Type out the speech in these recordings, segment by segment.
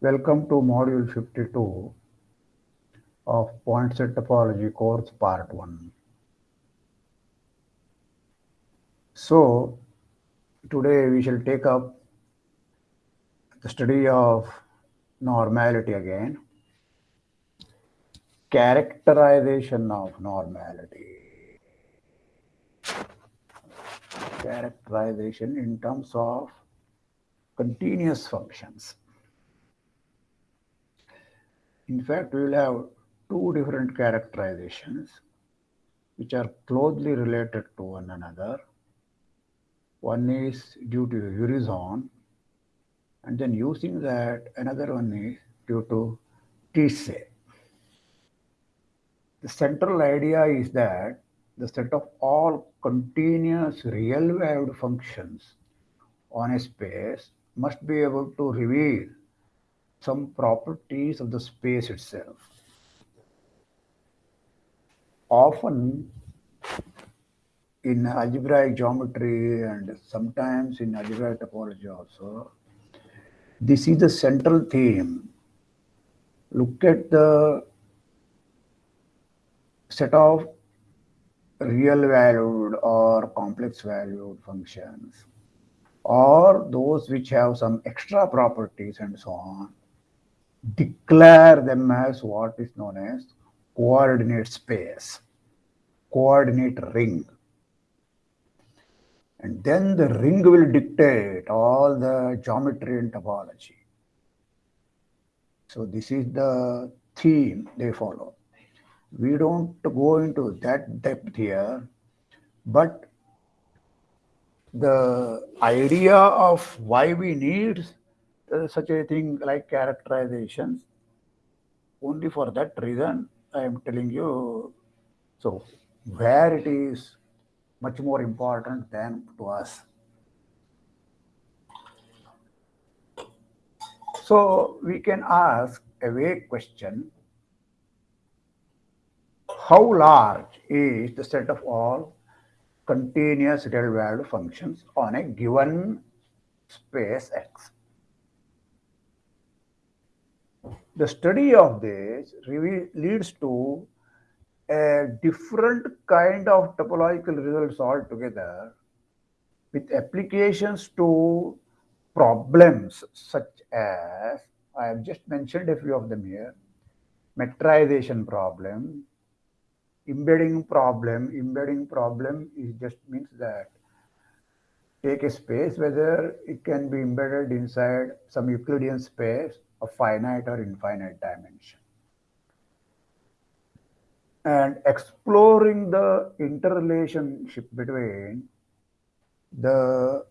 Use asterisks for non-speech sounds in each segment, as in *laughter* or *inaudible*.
Welcome to module 52 of point set topology course part 1. So today we shall take up study of normality again. Characterization of normality. Characterization in terms of continuous functions. In fact, we will have two different characterizations which are closely related to one another. One is due to Urysohn, and then using that, another one is due to Tietze. The central idea is that the set of all continuous real-valued functions on a space must be able to reveal some properties of the space itself. Often in algebraic geometry and sometimes in algebraic topology also, this is the central theme. Look at the set of real valued or complex valued functions or those which have some extra properties and so on declare them as what is known as coordinate space, coordinate ring. And then the ring will dictate all the geometry and topology. So this is the theme they follow. We don't go into that depth here, but the idea of why we need uh, such a thing like characterizations. Only for that reason, I am telling you. So, where it is much more important than to us. So, we can ask a vague question How large is the set of all continuous real valued functions on a given space X? the study of this leads to a different kind of topological results altogether with applications to problems such as I have just mentioned a few of them here metrization problem embedding problem embedding problem is just means that take a space whether it can be embedded inside some Euclidean space of finite or infinite dimension. And exploring the interrelationship between the,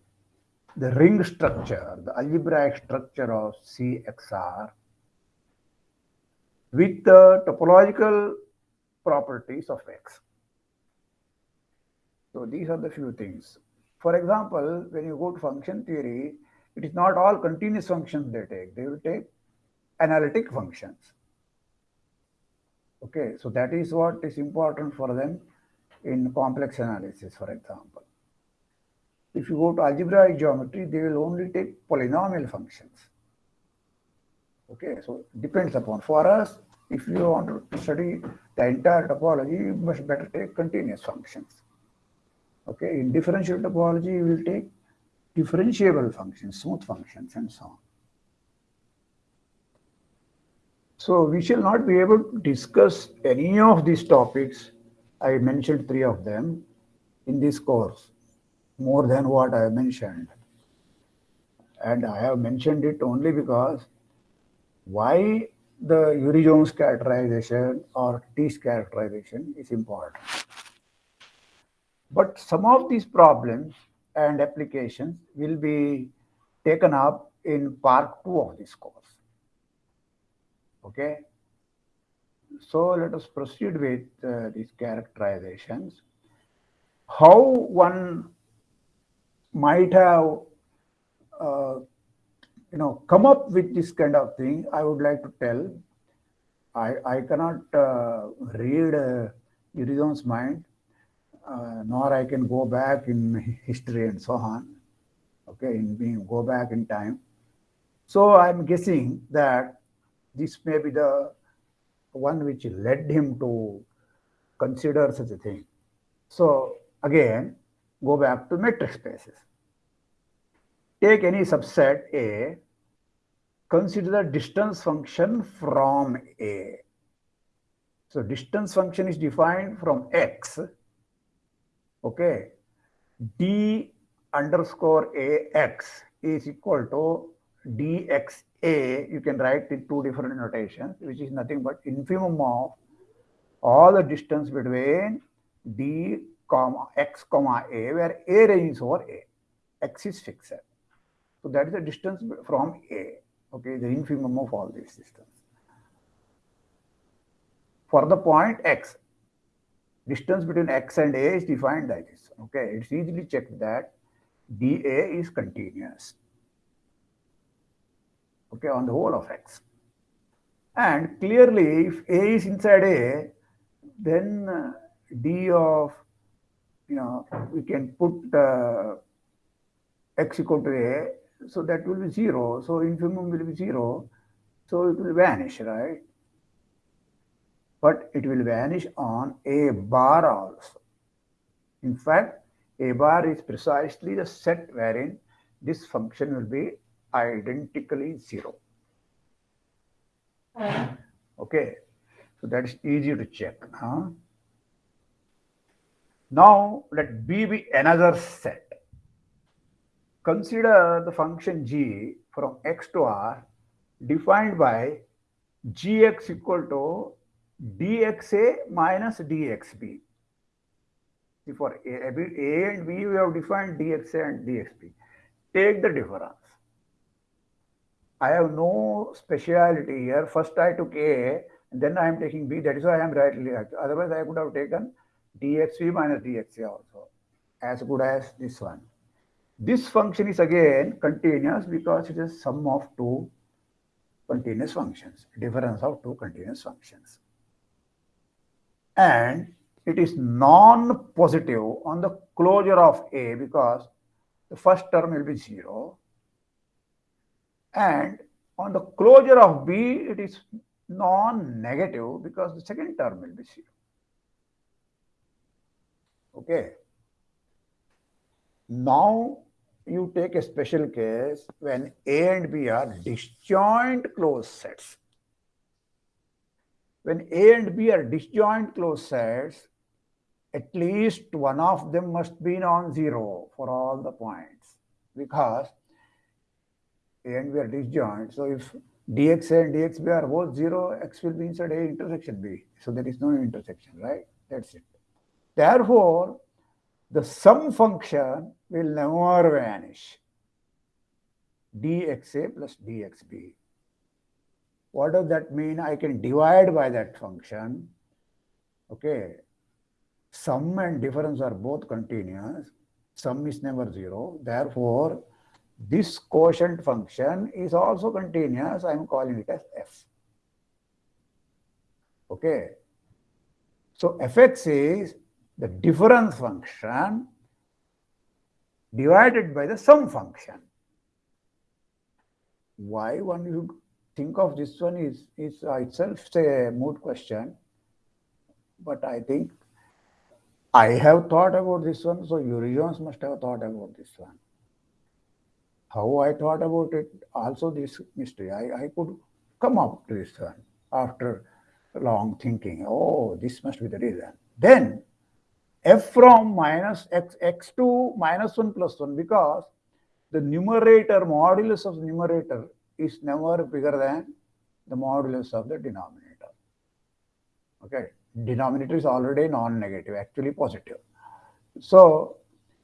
the ring structure, the algebraic structure of CXR with the topological properties of X. So these are the few things. For example, when you go to function theory, it is not all continuous functions they take. They will take analytic functions. Okay, so that is what is important for them in complex analysis, for example. If you go to algebraic geometry, they will only take polynomial functions. Okay, so depends upon. For us, if you want to study the entire topology, you must better take continuous functions. Okay, in differential topology, you will take differentiable functions, smooth functions, and so on. So we shall not be able to discuss any of these topics. I mentioned three of them in this course, more than what I mentioned. And I have mentioned it only because why the Urysohn characterization or Tietze characterization is important. But some of these problems and applications will be taken up in part two of this course. Okay. So let us proceed with uh, these characterizations. How one might have uh, you know, come up with this kind of thing, I would like to tell. I, I cannot uh, read uh, mind, uh, nor I can go back in *laughs* history and so on. Okay, in being go back in time. So I'm guessing that this may be the one which led him to consider such a thing. So again, go back to metric spaces. Take any subset A, consider the distance function from A. So distance function is defined from X. Okay. D underscore AX is equal to DXA. You can write in two different notations, which is nothing but infimum of all the distance between D comma X comma A, where A ranges over A. X is fixed. So that is the distance from A, okay, the infimum of all these systems. For the point X, distance between X and A is defined like this, okay. It's easily checked that dA is continuous, okay, on the whole of X. And clearly, if A is inside A, then uh, D of, you know, we can put uh, X equal to A so that will be zero. So infimum will be zero. So it will vanish, right? But it will vanish on a bar also. In fact, a bar is precisely the set wherein this function will be identically zero. Uh. Okay, so that is easy to check. Huh? Now let B be another set consider the function g from x to r defined by gx equal to dxa minus dxb. For a, a and b, we have defined dxa and dxb. Take the difference. I have no speciality here. First I took a, then I am taking b. That is why I am rightly. Otherwise, I could have taken dxb minus dxa also, as good as this one. This function is again continuous because it is sum of two continuous functions, difference of two continuous functions. And it is non-positive on the closure of A because the first term will be 0. And on the closure of B, it is non-negative because the second term will be 0. Okay. Now, you take a special case when A and B are disjoint closed sets. When A and B are disjoint closed sets, at least one of them must be non-zero for all the points because and we are disjoint. So if dxa and dxb are both zero, x will be inside A intersection B. So there is no intersection, right? That's it. Therefore, the sum function will never vanish. dxa plus dxb. What does that mean? I can divide by that function. Okay. Sum and difference are both continuous. Sum is never zero. Therefore, this quotient function is also continuous. I am calling it as f. Okay. So fx is the difference function divided by the sum function. Why one you think of this one is, is itself a moot question, but I think I have thought about this one, so Urysohn must have thought about this one. How I thought about it, also this mystery, I, I could come up to this one after long thinking, oh, this must be the reason. Then f from minus x, x to minus 1 plus 1 because the numerator, modulus of the numerator is never bigger than the modulus of the denominator. Okay, denominator is already non-negative, actually positive. So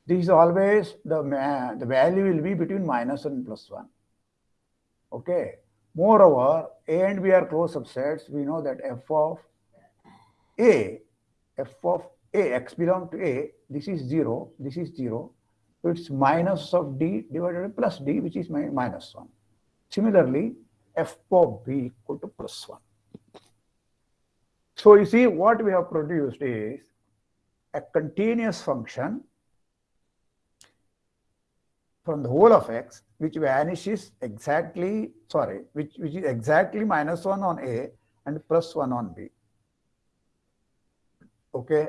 this is always the, uh, the value will be between minus and plus 1. Okay. Moreover, A and B are closed subsets. We know that f of A, f of a, x belong to A, this is 0, this is 0. So it's minus of D divided by plus D, which is minus 1. Similarly, f of b equal to plus 1. So you see what we have produced is a continuous function from the whole of x which vanishes exactly, sorry, which, which is exactly minus 1 on a and plus 1 on b. Okay.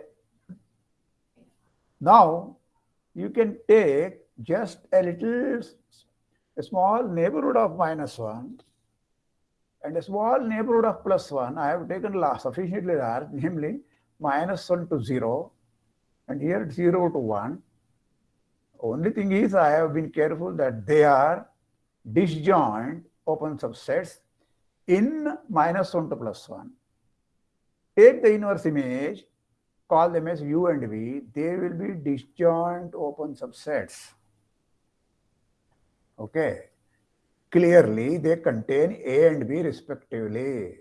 Now, you can take just a little, a small neighborhood of minus 1 and a small neighborhood of plus 1. I have taken sufficiently large, namely minus 1 to 0 and here 0 to 1 only thing is I have been careful that they are disjoint open subsets in minus 1 to plus 1. Take the inverse image, call them as U and V, they will be disjoint open subsets. Okay. Clearly, they contain A and B respectively.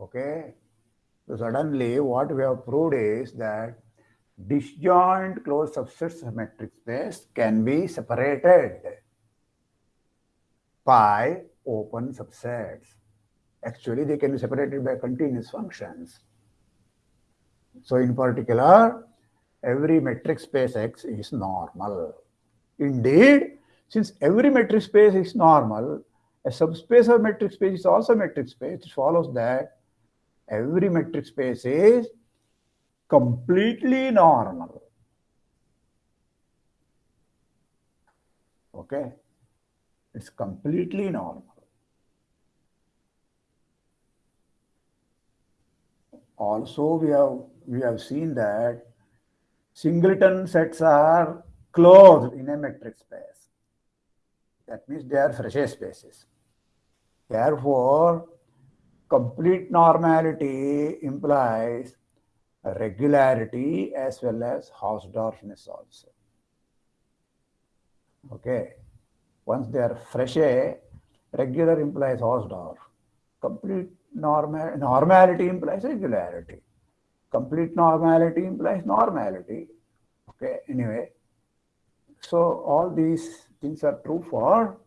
Okay. So suddenly what we have proved is that disjoint closed subsets of metric space can be separated by open subsets. Actually, they can be separated by continuous functions. So in particular, every metric space X is normal. Indeed, since every metric space is normal, a subspace of metric space is also a metric space. It follows that every metric space is completely normal. Okay? It's completely normal. Also, we have we have seen that singleton sets are closed in a metric space. That means they are Frechet spaces. Therefore, complete normality implies regularity as well as Hausdorffness also. Okay. Once they are Frechet, regular implies Hausdorff. Complete normal, normality implies regularity. Complete normality implies normality. Okay, anyway. So all these things are true for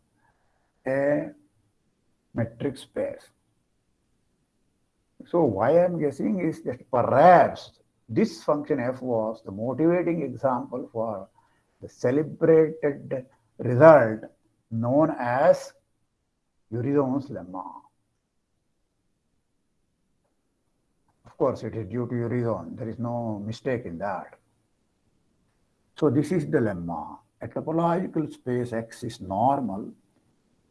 a metric space. So why I'm guessing is that perhaps this function f was the motivating example for the celebrated result known as Urysohn's lemma. Of course, it is due to Urysohn. There is no mistake in that. So this is the lemma. A topological space X is normal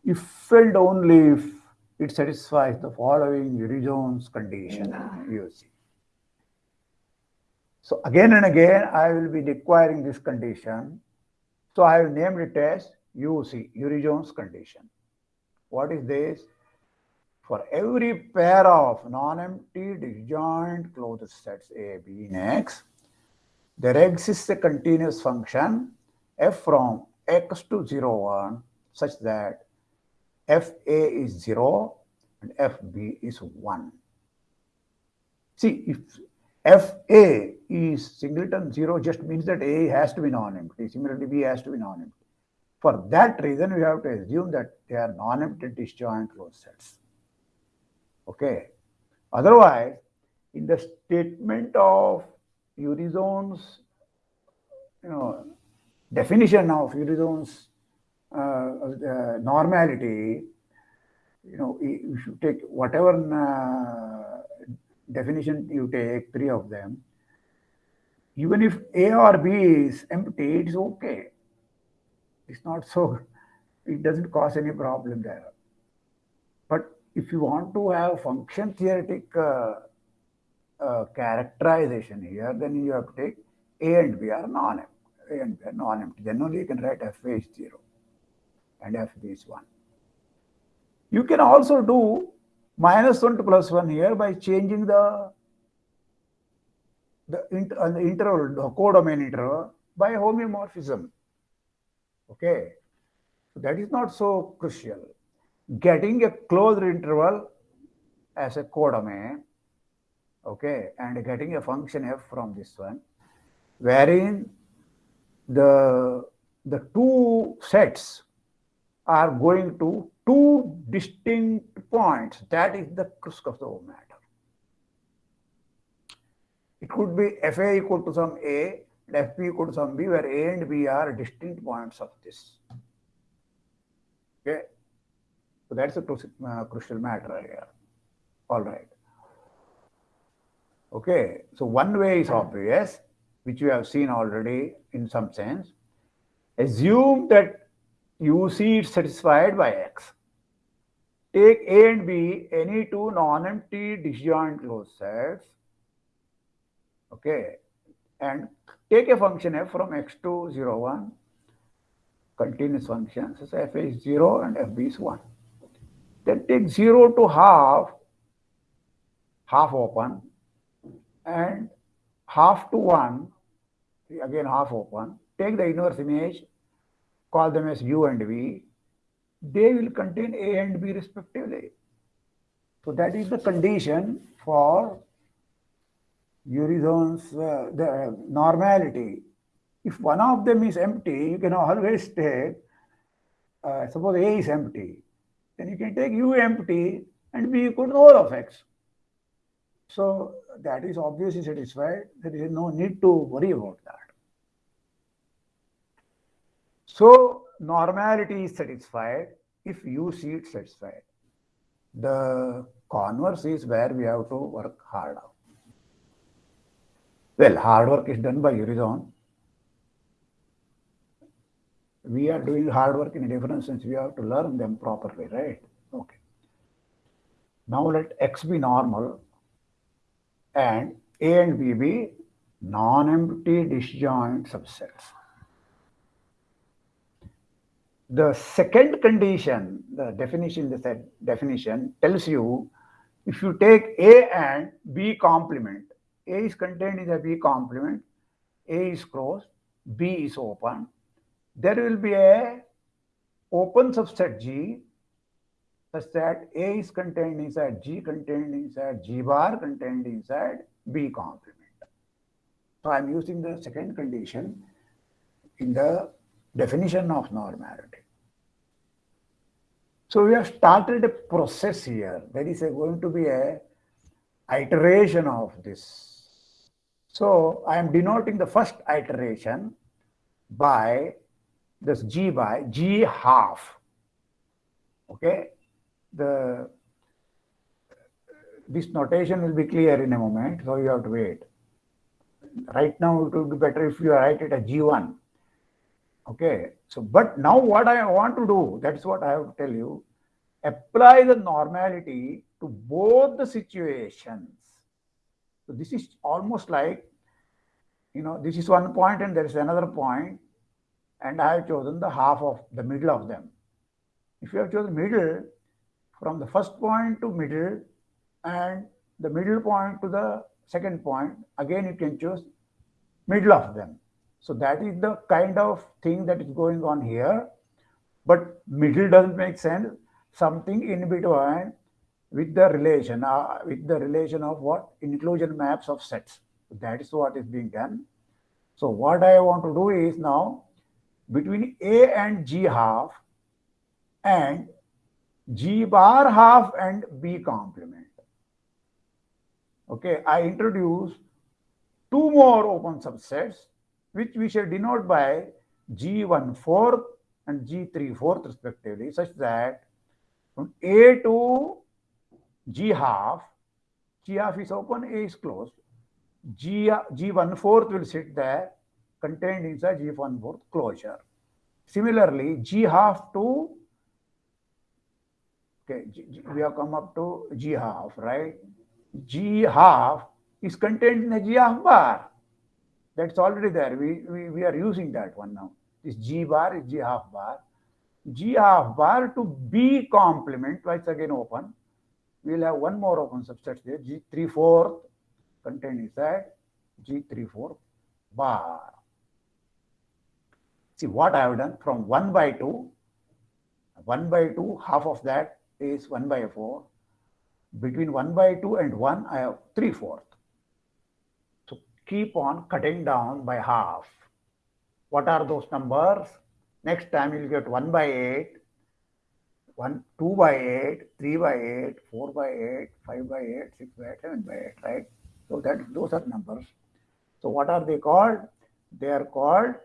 if and only if it satisfies the following Urysohn's condition, you see. So again and again, I will be requiring this condition. So I have named it as UC, Urysohn's condition. What is this? For every pair of non-empty disjoint closed sets A, B in X, there exists a continuous function f from x to 0, 1 such that FA is 0 and FB is 1. See, if FA is singleton 0 just means that A has to be non-empty. Similarly, B has to be non-empty. For that reason, we have to assume that they are non-empty disjoint closed sets. Okay. Otherwise, in the statement of Urysohn's, you know, definition of uh, normality, you know, you should take whatever uh, definition you take, three of them, even if A or B is empty, it's okay. It's not so, *laughs* it doesn't cause any problem there. But if you want to have function theoretic uh, uh, characterization here, then you have to take A and B are non-empty. A and B are non-empty. Then only you can write F is 0 and F is 1. You can also do minus 1 to plus 1 here by changing the the, inter, uh, the interval, the codomain interval by homeomorphism. Okay. So that is not so crucial. Getting a closed interval as a codomain, okay, and getting a function f from this one, wherein the the two sets are going to two distinct points. That is the crux of the whole matter. It could be Fa equal to some A and Fb equal to some B, where A and B are distinct points of this. Okay. So that's a uh, crucial matter here. All right. Okay. So one way is obvious, which we have seen already in some sense. Assume that UC is satisfied by X. Take A and B, any two non-empty disjoint closed sets. Okay. And take a function f from x to 0, 1, continuous function. So f is 0 and fb is 1. Then take 0 to half, half open, and half to 1, again half open. Take the inverse image, call them as u and v. They will contain a and b respectively. So that is the condition for Urysohn's uh, the normality. If one of them is empty, you can always take, uh, suppose A is empty, then you can take U empty and B equal to all of X. So that is obviously satisfied. There is no need to worry about that. So normality is satisfied if you see it satisfied. The converse is where we have to work harder. Well, hard work is done by Urysohn. We are doing hard work in a different sense. We have to learn them properly, right? Okay. Now let X be normal and A and B be non-empty disjoint subsets. The second condition, the definition, the definition tells you if you take A and B complement, a is contained in the B complement, A is closed, B is open. There will be a open subset G such that A is contained inside G contained inside G bar contained inside B complement. So I'm using the second condition in the definition of normality. So we have started a process here. There is going to be a iteration of this so I am denoting the first iteration by this g by g half. Okay, the this notation will be clear in a moment, so you have to wait. Right now, it would be better if you write it as g1. Okay, so but now what I want to do, that's what I have to tell you, apply the normality to both the situations so this is almost like, you know, this is one point and there is another point, and I have chosen the half of the middle of them. If you have chosen middle, from the first point to middle and the middle point to the second point, again you can choose middle of them. So that is the kind of thing that is going on here. But middle doesn't make sense. Something in between with the relation, uh, with the relation of what? Inclusion maps of sets. That is what is being done. So what I want to do is now between A and G half and G bar half and B complement. Okay, I introduce two more open subsets which we shall denote by G1 fourth and G3 fourth respectively such that from A to G half, G half is open, A is closed. G, G one fourth will sit there contained inside G one fourth closure. Similarly, G half to, okay, G, G, we have come up to G half, right? G half is contained in a G half bar. That's already there. We, we, we are using that one now. This G bar is G half bar. G half bar to B complement, twice again open we will have one more open subset here, G3 4 contained inside G3 4 bar. See what I have done from 1 by 2, 1 by 2, half of that is 1 by 4. Between 1 by 2 and 1, I have 3 fourth. Keep on cutting down by half. What are those numbers? Next time you'll get 1 by 8, 1, 2 by 8, 3 by 8, 4 by 8, 5 by 8, 6 by 8, 7 by 8, right? So that those are numbers. So what are they called? They are called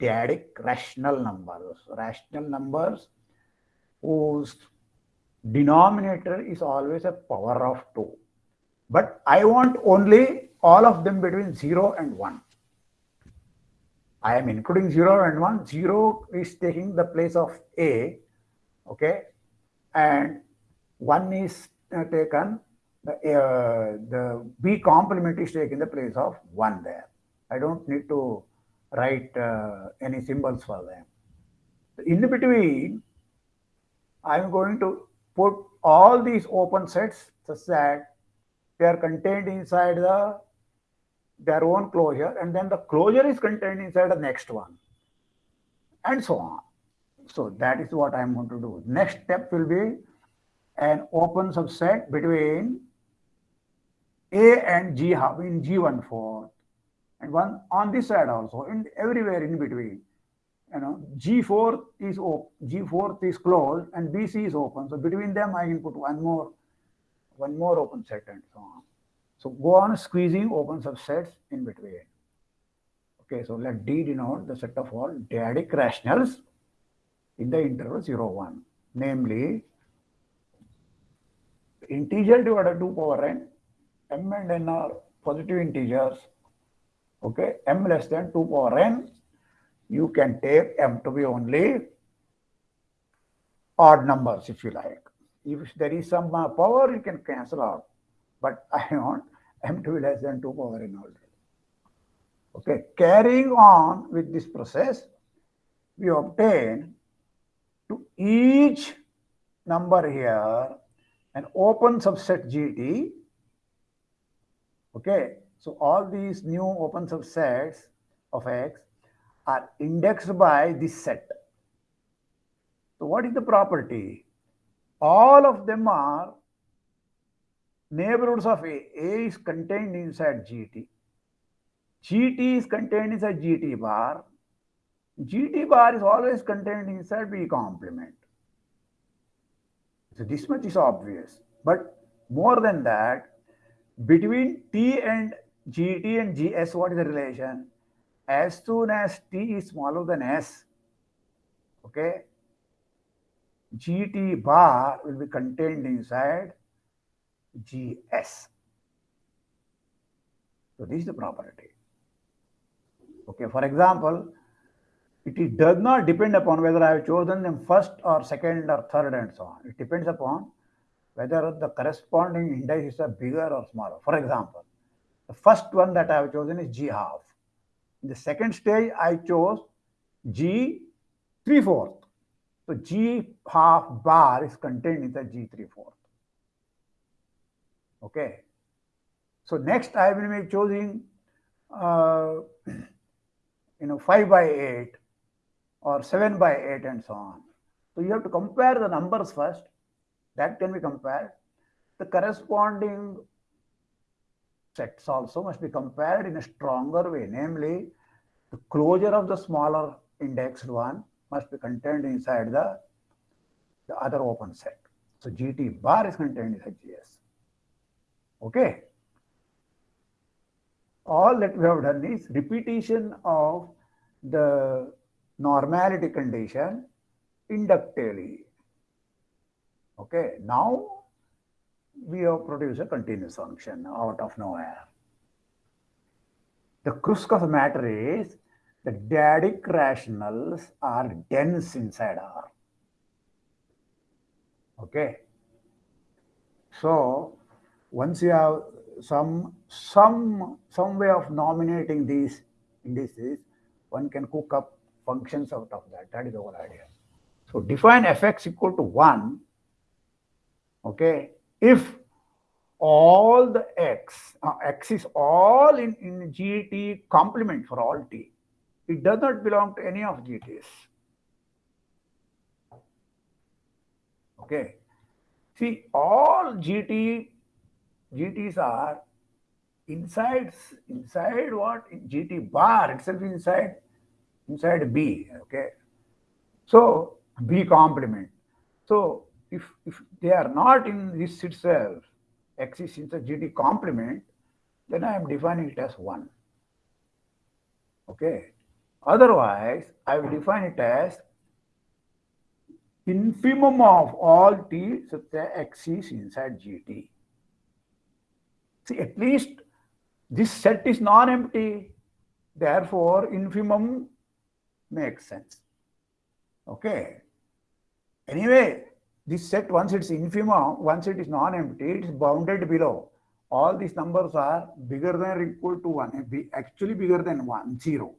dyadic rational numbers. Rational numbers whose denominator is always a power of 2. But I want only all of them between 0 and 1. I am including 0 and 1. 0 is taking the place of A, okay, and 1 is uh, taken, uh, the B complement is taking the place of 1 there. I don't need to write uh, any symbols for them. In between, I'm going to put all these open sets such that they are contained inside the their own closure and then the closure is contained inside the next one and so on. So that is what I'm going to do. Next step will be an open subset between A and G hub in G1 fourth and one on this side also and everywhere in between. You know, G4 is open, G4 is closed and BC is open. So between them I can put one more, one more open set and so on. So go on squeezing open subsets in between. Okay, so let D denote the set of all dyadic rationals in the interval 0, 1. Namely, integer divided 2 power n, m and n are positive integers. Okay, m less than 2 power n, you can take m to be only odd numbers if you like. If there is some uh, power, you can cancel out. But *laughs* I want m2 less than 2 power n already. Okay, carrying on with this process, we obtain to each number here an open subset GT. Okay, so all these new open subsets of X are indexed by this set. So what is the property? All of them are neighborhoods of A. A is contained inside GT. GT is contained inside GT bar. GT bar is always contained inside B complement. So this much is obvious. But more than that, between T and GT and GS, what is the relation? As soon as T is smaller than S, okay, GT bar will be contained inside GS. So this is the property. Okay, for example, it does not depend upon whether I have chosen them first or second or third and so on. It depends upon whether the corresponding indices are bigger or smaller. For example, the first one that I have chosen is G half. In the second stage, I chose G three fourth. So G half bar is contained in the G three fourth. Okay. So next I will be choosing, uh, you know, 5 by 8 or 7 by 8 and so on. So you have to compare the numbers first. That can be compared. The corresponding sets also must be compared in a stronger way. Namely, the closure of the smaller indexed one must be contained inside the, the other open set. So GT bar is contained inside GS. Okay. All that we have done is repetition of the normality condition inductively. Okay. Now we have produced a continuous function out of nowhere. The crux of the matter is the dyadic rationals are dense inside R. Okay. So once you have some some some way of nominating these indices, one can cook up functions out of that. That is the whole idea. So define fx equal to 1, okay, if all the x, uh, x is all in, in GT complement for all t. It does not belong to any of GTs. Okay. See, all GT GTs are inside inside what GT bar itself inside inside B. Okay, so B complement. So if, if they are not in this itself, X is in the GT complement, then I am defining it as 1. Okay. Otherwise, I will define it as infimum of all t such that x is inside gt. See, at least this set is non-empty. Therefore, infimum makes sense. Okay. Anyway, this set, once it's infimum, once it is non-empty, it is bounded below. All these numbers are bigger than or equal to 1, actually bigger than 1, 0.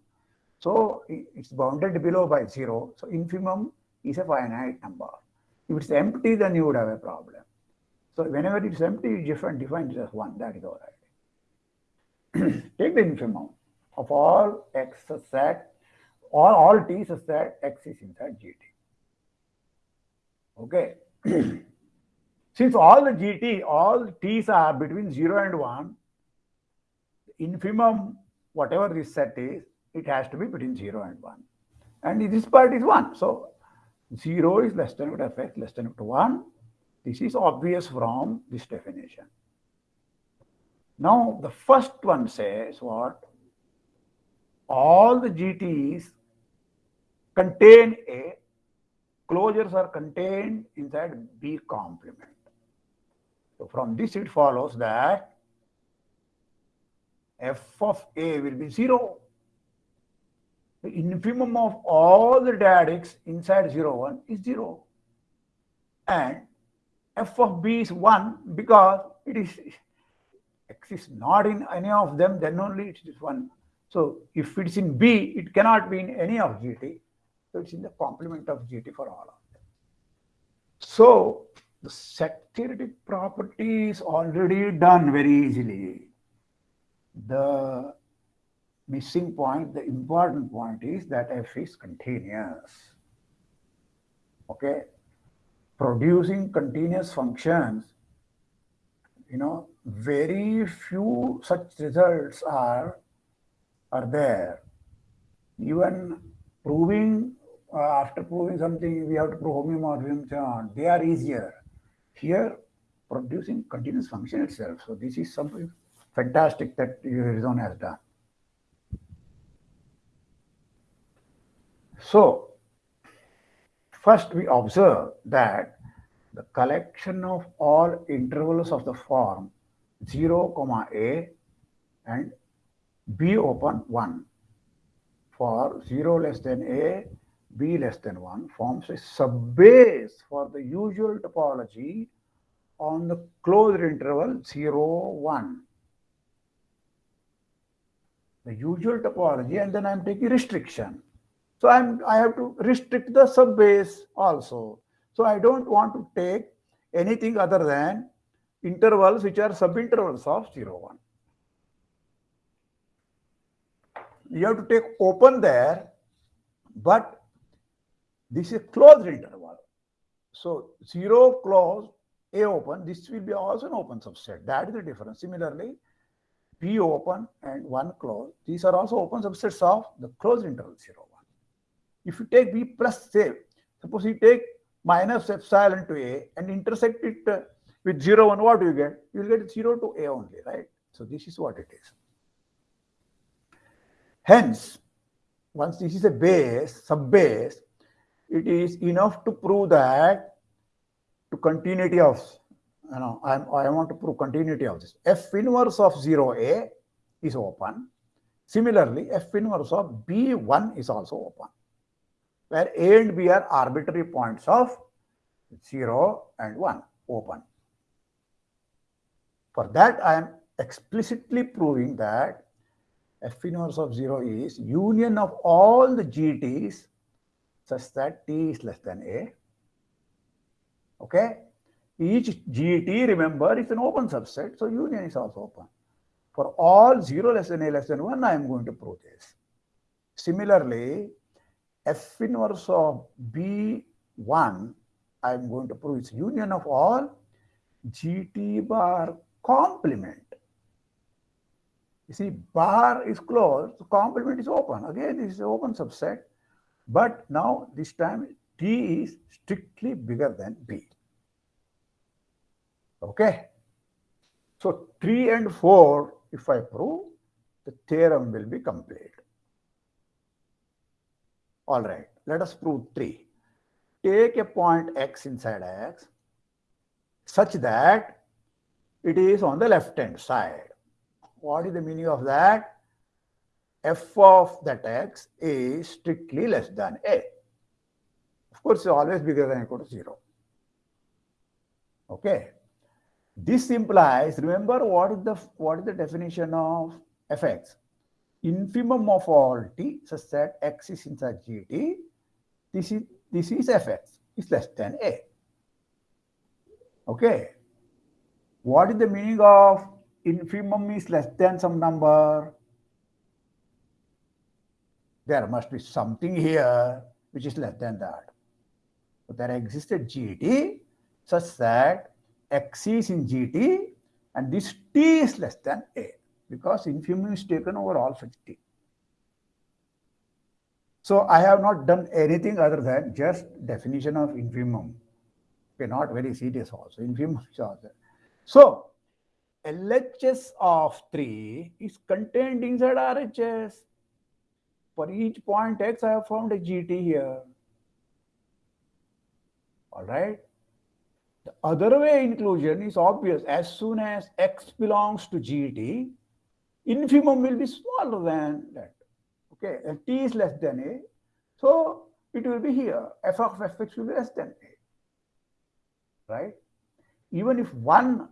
So it's bounded below by 0. So infimum is a finite number. If it's empty, then you would have a problem. So whenever it's empty, you define, define it as 1. That is all right. *clears throat* Take the infimum of all x set, all, all t such that x is inside gt. Okay. *clears throat* Since all the gt, all t's are between 0 and 1, infimum, whatever this set is, it has to be between 0 and 1. And this part is 1. So 0 is less than equal to less than equal to 1. This is obvious from this definition. Now, the first one says what? All the GTs contain A, closures are contained inside B complement. So from this it follows that f of A will be 0 the infimum of all the dyadics inside 0, 1 is 0. And f of b is 1 because it is x is not in any of them, then only it is 1. So if it's in b, it cannot be in any of gt. So it's in the complement of gt for all of them. So the set theoretic property is already done very easily. The missing point, the important point is that f is continuous. Okay. Producing continuous functions, you know, very few such results are, are there. Even proving, uh, after proving something, we have to prove homeomorphism, so. They are easier. Here, producing continuous function itself. So this is something fantastic that Urysohn has done. So, first we observe that the collection of all intervals of the form 0, comma a and b open 1 for 0 less than a, b less than 1 forms a subbase for the usual topology on the closed interval 0, 1. The usual topology and then I am taking restriction. So I'm, I have to restrict the subbase also. So I don't want to take anything other than intervals which are subintervals of 0, 1. You have to take open there, but this is closed interval. So 0 closed, A open, this will be also an open subset. That is the difference. Similarly, B open and 1 closed. These are also open subsets of the closed interval 0. If you take B plus say, suppose you take minus epsilon to A and intersect it uh, with 0, 1, what do you get? You will get 0 to A only, right? So this is what it is. Hence, once this is a base, sub-base, it is enough to prove that to continuity of, you know, I'm, I want to prove continuity of this. F inverse of 0A is open. Similarly, F inverse of B1 is also open where A and B are arbitrary points of 0 and 1 open. For that, I am explicitly proving that F inverse of 0 is union of all the GTs such that T is less than A. Okay? Each GT, remember, is an open subset, so union is also open. For all 0 less than A less than 1, I am going to prove this. Similarly, F inverse of B1, I'm going to prove its union of all GT bar complement. You see, bar is closed, complement is open. Again, this is an open subset. But now, this time, t is strictly bigger than b. Okay. So 3 and 4, if I prove, the theorem will be complete. All right, let us prove 3. Take a point x inside x such that it is on the left hand side. What is the meaning of that? f of that x is strictly less than a. Of course, always bigger than equal to 0. Okay. This implies, remember what is the what is the definition of fx? Infimum of all t such that x is inside gt. This is this is fx is less than a. Okay. What is the meaning of infimum is less than some number? There must be something here which is less than that. So there existed gt such that x is in gt and this t is less than a because infimum is taken over all such t. So I have not done anything other than just definition of infimum. Okay, not very serious also. Infimum is also. So LHS of 3 is contained inside RHS. For each point x, I have found a GT here. All right. The other way inclusion is obvious. As soon as x belongs to GT, infimum will be smaller than that. Okay, and t is less than a. So it will be here. f of fx will be less than a. Right? Even if one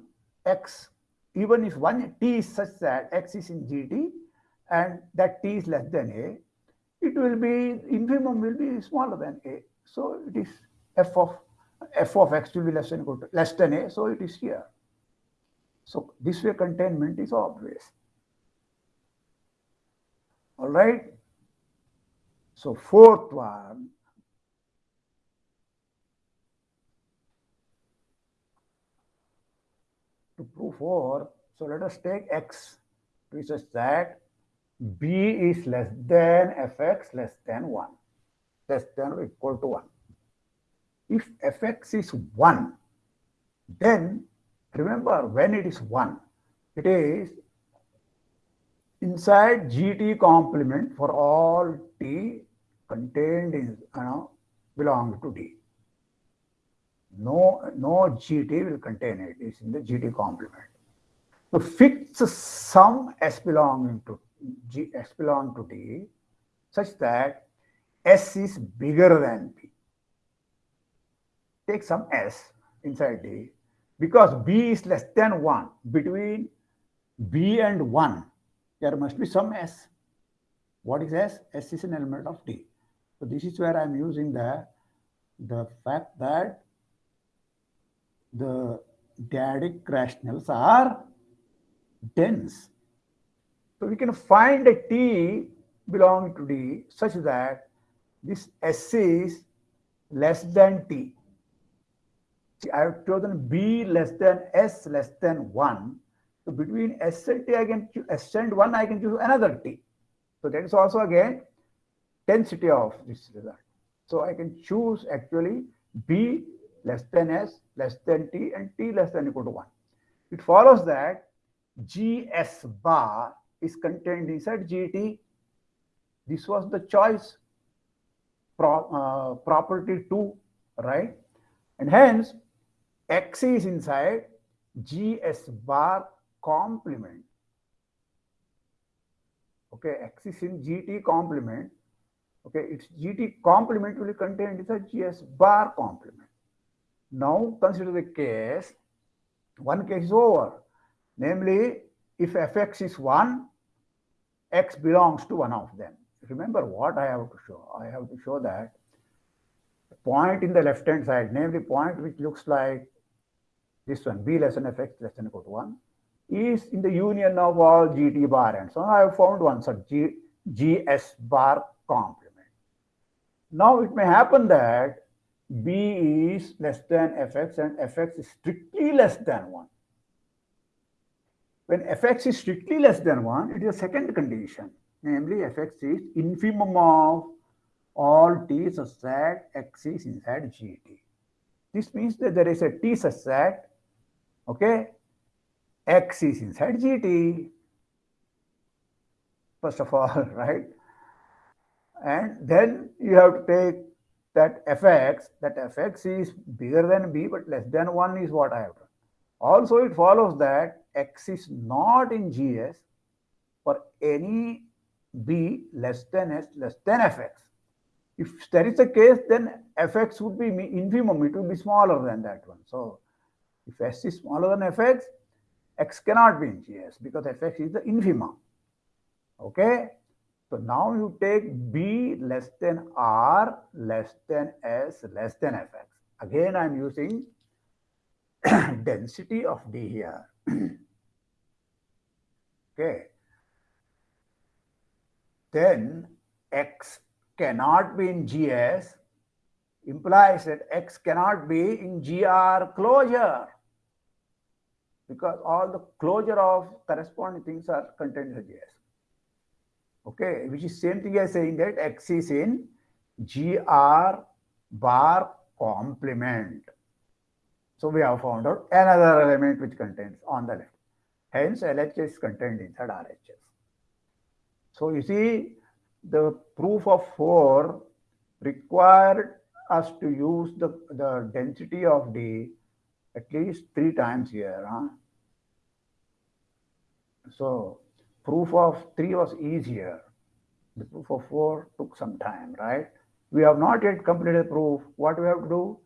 x, even if one t is such that x is in GT and that t is less than a, it will be, infimum will be smaller than a. So it is f of f of x will be less than equal to less than a, so it is here. So this way containment is obvious. All right. So fourth one. To prove four, so let us take x, which is that b is less than fx less than 1, less than or equal to 1. If fx is 1, then remember when it is 1, it is inside gt complement for all t contained in, you know, belong to d. No, no gt will contain it, it's in the gt complement. So fix some s belonging to g s belong to d such that s is bigger than p take some S inside D because B is less than 1. Between B and 1, there must be some S. What is S? S is an element of D. So this is where I'm using the, the fact that the dyadic rationals are dense. So we can find a T belonging to D such that this S is less than T. See, I have chosen B less than S less than 1. So between S and T, I can and 1, I can choose another T. So that is also again density of this result. So I can choose actually B less than S less than T and T less than equal to 1. It follows that GS bar is contained inside GT. This was the choice pro, uh, property 2, right? And hence, X is inside GS bar complement. Okay, X is in GT complement. Okay, its GT complement will contain the GS bar complement. Now consider the case, one case is over. Namely, if fx is 1, x belongs to one of them. Remember what I have to show? I have to show that point in the left hand side, namely point which looks like this one, b less than fx less than equal to 1, is in the union of all gt bar and so on. I have found one such G, gs bar complement. Now it may happen that b is less than fx and fx is strictly less than 1. When fx is strictly less than 1, it is a second condition, namely fx is infimum of all t such that x is inside GT. This means that there is a t such that, okay, x is inside GT. First of all, *laughs* right? And then you have to take that fx, that fx is bigger than b but less than 1 is what I have done. Also, it follows that x is not in GS for any b less than s less than fx. If that is the case, then fx would be infimum, it would be smaller than that one. So, if s is smaller than fx, x cannot be in GS because fx is the infimum. Okay. So now you take B less than R less than S less than Fx. Again, I'm using *coughs* density of D here. *coughs* okay. Then X cannot be in GS implies that X cannot be in GR closure because all the closure of corresponding things are contained in the GS okay, which is same thing as saying that X is in GR bar complement. So we have found out another element which contains on the left. Hence, LHS is contained inside RHS. So you see, the proof of 4 required us to use the, the density of D at least three times here. Huh? So proof of 3 was easier. The proof of 4 took some time, right? We have not yet completed proof. What we have to do?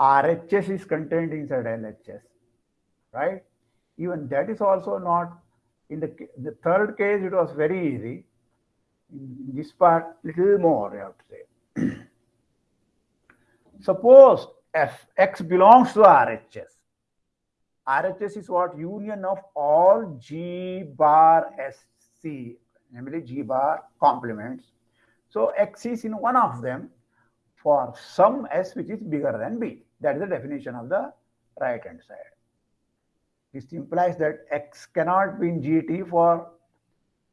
RHS is contained inside LHS, right? Even that is also not, in the, the third case, it was very easy. In this part, little more, you have to say. *clears throat* Suppose f x belongs to RHS RHS is what? Union of all G bar SC, namely G bar complements. So X is in one of them for some S which is bigger than B. That is the definition of the right hand side. This implies that X cannot be in GT for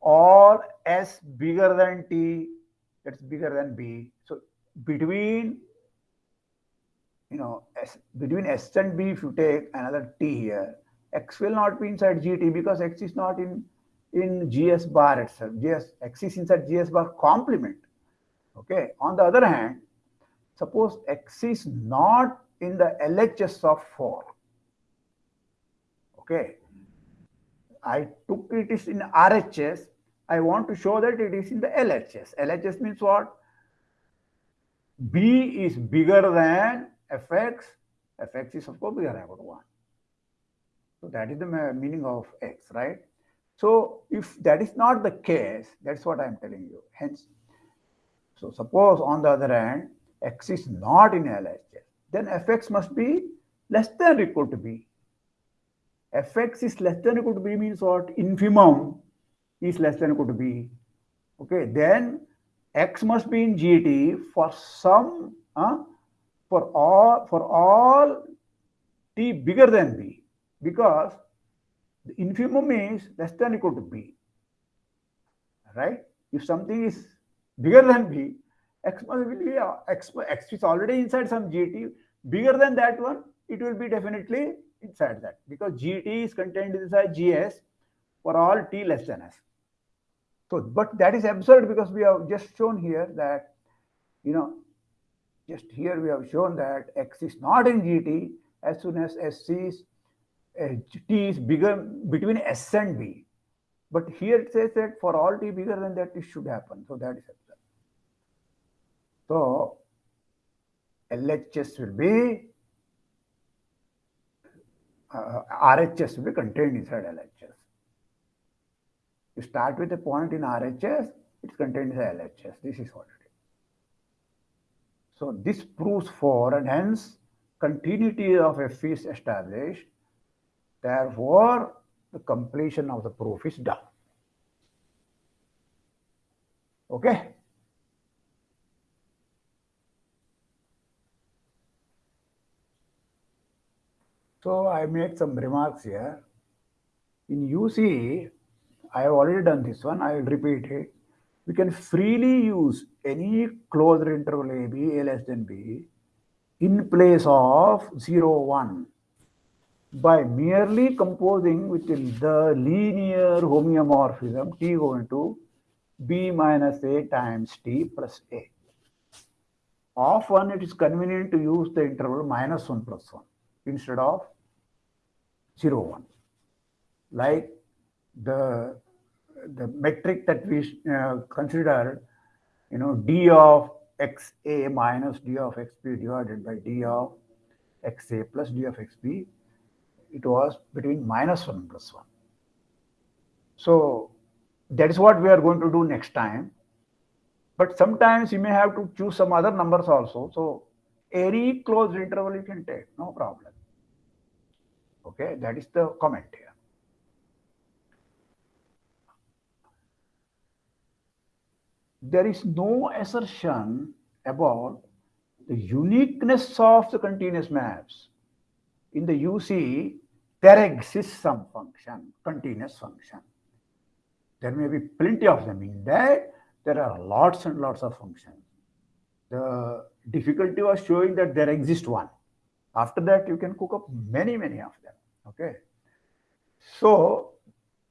all S bigger than T that's bigger than B. So between you know, S, between S and B, if you take another T here, X will not be inside GT because X is not in, in GS bar itself. GS, X is inside GS bar complement. Okay. On the other hand, suppose X is not in the LHS of 4. Okay. I took it is in RHS. I want to show that it is in the LHS. LHS means what? B is bigger than fx, fx is of course bigger than 1. So that is the meaning of x, right? So if that is not the case, that's what I'm telling you. Hence, so suppose on the other hand, x is not in LHS, then fx must be less than equal to b. fx is less than equal to b means what? Infimum is less than equal to b. Okay, then x must be in GT for some uh, for all for all t bigger than b because the infimum is less than equal to b right? If something is bigger than b x must be uh, x, x is already inside some gt bigger than that one it will be definitely inside that because gt is contained inside gs for all t less than s. So but that is absurd because we have just shown here that you know just here we have shown that x is not in gt as soon as SC is, uh, t is bigger between S and B. But here it says that for all t bigger than that, it should happen. So that is absurd. So LHS will be, uh, RHS will be contained inside LHS. You start with a point in RHS, it's contained inside LHS. This is what so this proves for and hence continuity of f is established. Therefore, the completion of the proof is done. Okay. So I make some remarks here. In UC, I have already done this one. I will repeat it. We can freely use any closed interval a b a less than b in place of 0 1 by merely composing within the linear homeomorphism t going to b minus a times t plus a. Often it is convenient to use the interval minus 1 plus 1 instead of 0 1 like the the metric that we uh, considered you know d of xa minus d of xb divided by d of xa plus d of xb it was between minus 1 plus 1 so that is what we are going to do next time. But sometimes you may have to choose some other numbers also. So any closed interval you can take no problem. Okay that is the comment here there is no assertion about the uniqueness of the continuous maps. In the UC, there exists some function, continuous function. There may be plenty of them. In that, there are lots and lots of functions. The difficulty was showing that there exists one. After that, you can cook up many, many of them. Okay. So,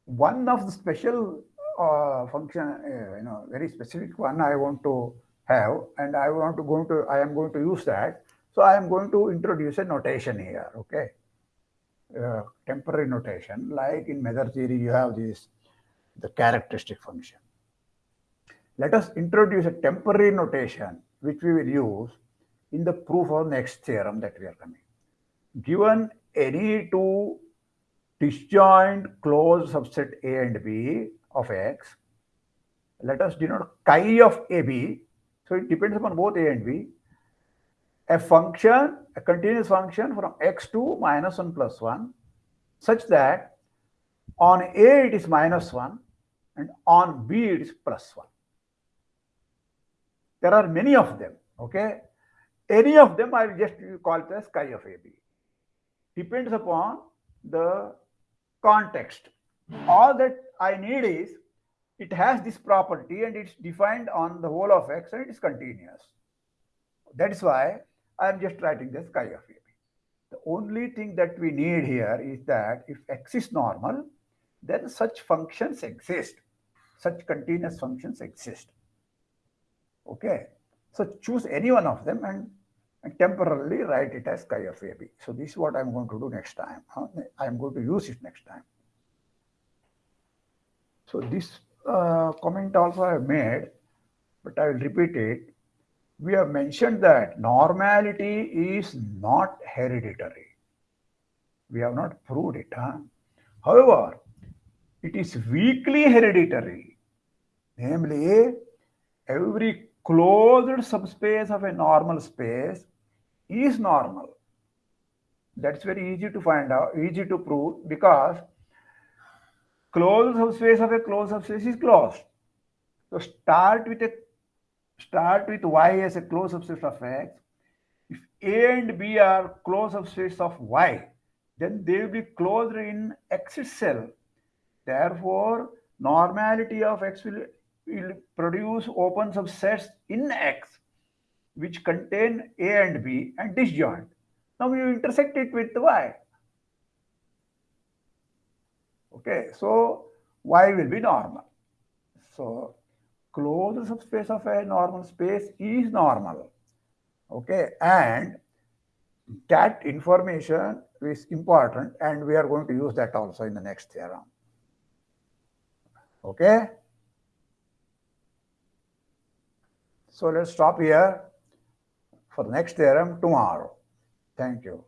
one of the special uh, function, uh, you know, very specific one I want to have, and I want to go to, I am going to use that. So I am going to introduce a notation here, okay? Uh, temporary notation, like in Mother theory, you have this, the characteristic function. Let us introduce a temporary notation, which we will use in the proof of next theorem that we are coming. Given any two disjoint closed subset A and B, of x. Let us denote chi of AB. So it depends upon both A and B. A function, a continuous function from x to minus 1 plus 1, such that on A it is minus 1 and on B it is plus 1. There are many of them, okay? Any of them I will just call it as chi of AB. Depends upon the context. All that I need is it has this property and it's defined on the whole of x and it is continuous. That is why I am just writing this chi of AB. The only thing that we need here is that if x is normal, then such functions exist. Such continuous functions exist. Okay. So choose any one of them and, and temporarily write it as chi of AB. So this is what I'm going to do next time. I'm going to use it next time. So this uh, comment also I made, but I will repeat it. We have mentioned that normality is not hereditary. We have not proved it. Huh? However, it is weakly hereditary. Namely, every closed subspace of a normal space is normal. That's very easy to find out, easy to prove because closed subspace of a closed subspace is closed. So start with a start with y as a closed subspace of x. If a and b are closed subspace of y, then they will be closed in x itself. Therefore, normality of x will, will produce open subsets in x which contain a and b and disjoint. Now you intersect it with y. Okay, so y will be normal. So closed subspace of a normal space is normal. Okay, and that information is important and we are going to use that also in the next theorem. Okay. So let's stop here for the next theorem tomorrow. Thank you.